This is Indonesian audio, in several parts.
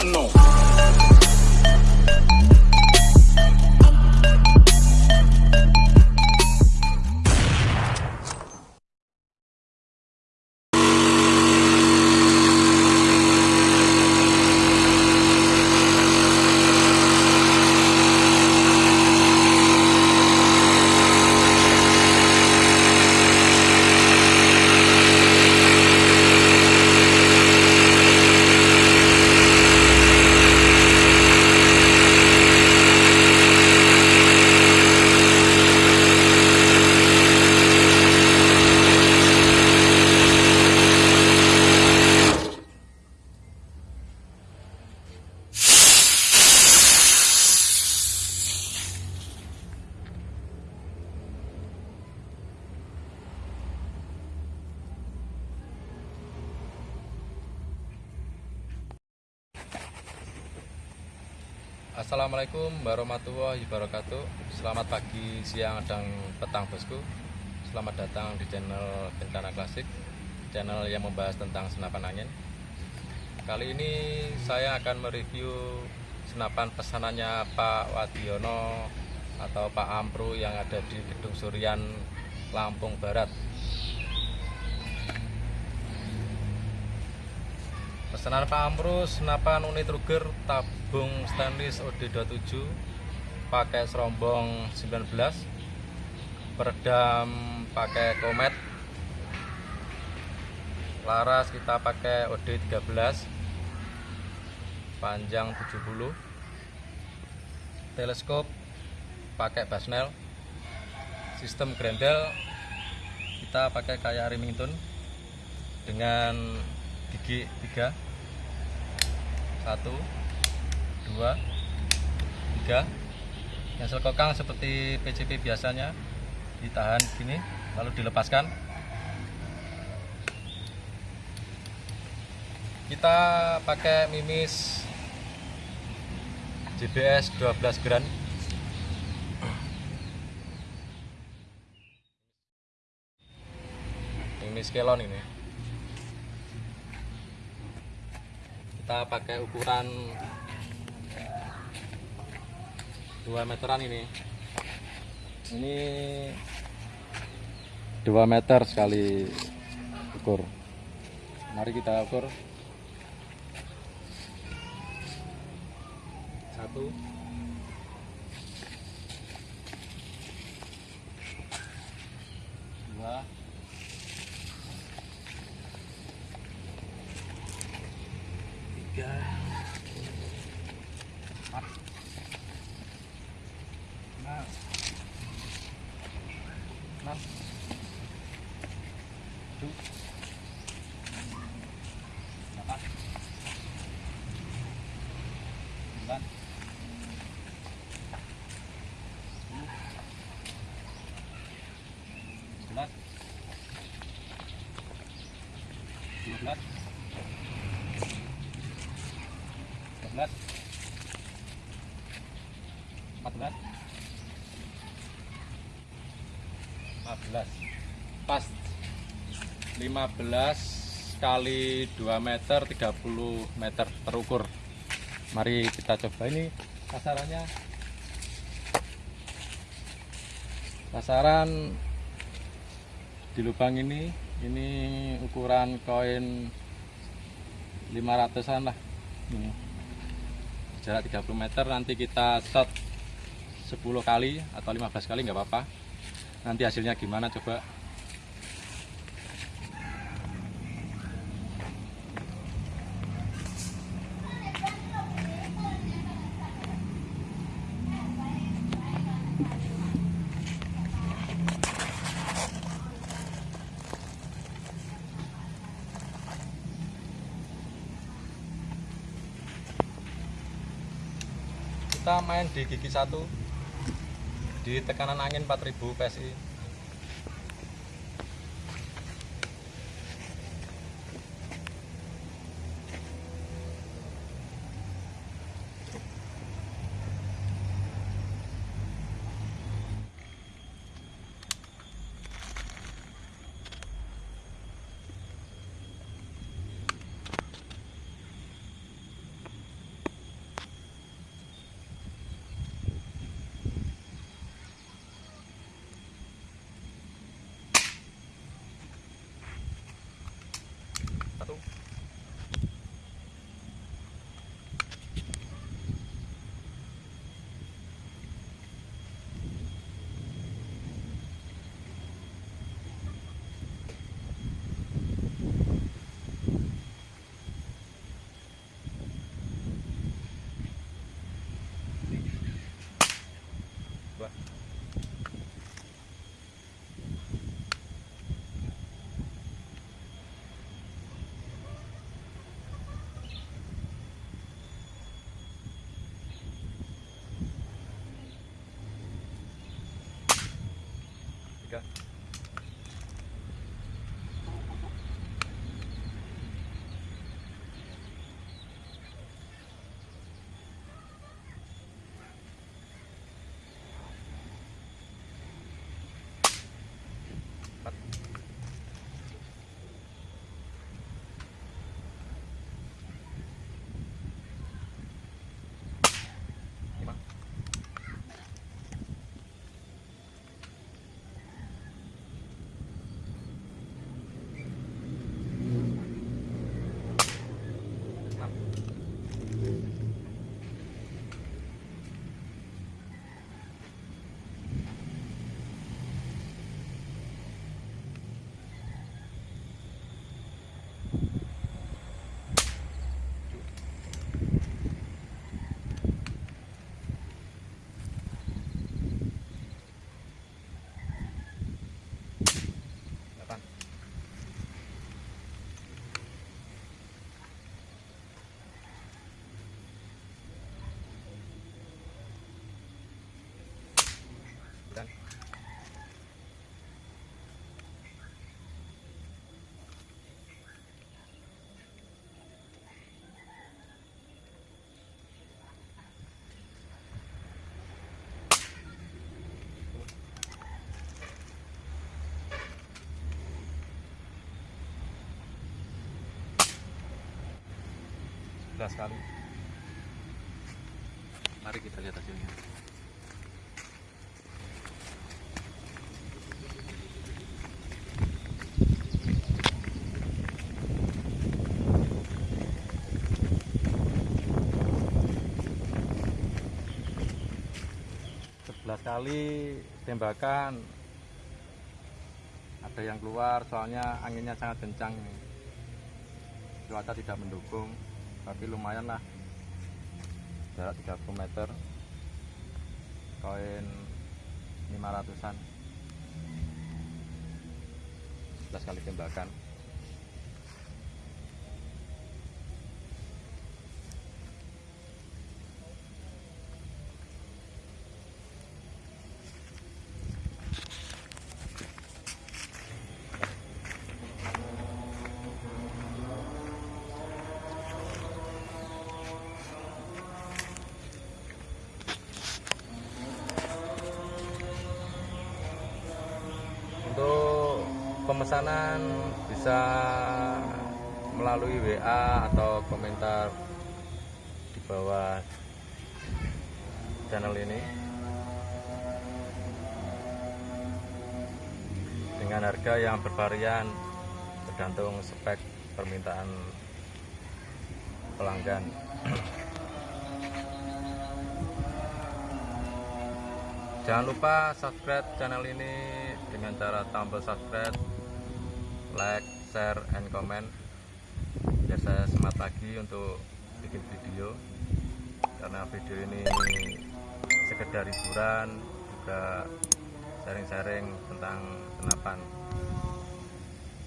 unknown. Assalamualaikum warahmatullahi wabarakatuh. Selamat pagi, siang, dan petang bosku. Selamat datang di channel Bentana Klasik Channel yang membahas tentang senapan angin. Kali ini saya akan mereview senapan pesanannya Pak Wadiono Atau Pak Ampru yang ada di Gedung Surian Lampung Barat pesanan Pak Amrus senapan unit Ruger tabung stainless OD27 pakai serombong 19 peredam pakai Comet laras kita pakai OD13 panjang 70 teleskop pakai Basnel sistem grendel kita pakai kayak Remington dengan gigi 3 1 2 3 yang selkokang seperti PCP biasanya ditahan gini lalu dilepaskan. Kita pakai mimis JBS 12 gram. Mimis kelon ini kita pakai ukuran 2 meteran ini. Ini 2 meter sekali ukur. Mari kita ukur. Satu. Dua 13 14 15 pas 15 kali 2 meter 30 meter terukur mari kita coba ini kasarannya kasaran di lubang ini ini ukuran koin 500an lah. Ini. Jarak 30 meter nanti kita shot 10 kali atau 15 kali nggak apa-apa. Nanti hasilnya gimana coba kita main di gigi satu di tekanan angin 4000 PSI harga Sebelas kali. Mari kita lihat hasilnya. Sebelas kali tembakan ada yang keluar soalnya anginnya sangat kencang cuaca tidak mendukung tapi lumayan lah. Jarak 30 meter. Koin 500an 11 kali tembakan pemesanan bisa melalui WA atau komentar di bawah channel ini dengan harga yang bervarian tergantung spek permintaan pelanggan. Jangan lupa subscribe channel ini dengan cara tombol subscribe, like, share, and comment. Biar saya semangat lagi untuk bikin video karena video ini sekedar hiburan juga sharing-sharing tentang senapan.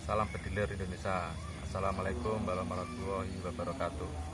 Salam bediler Indonesia. Assalamualaikum warahmatullahi wabarakatuh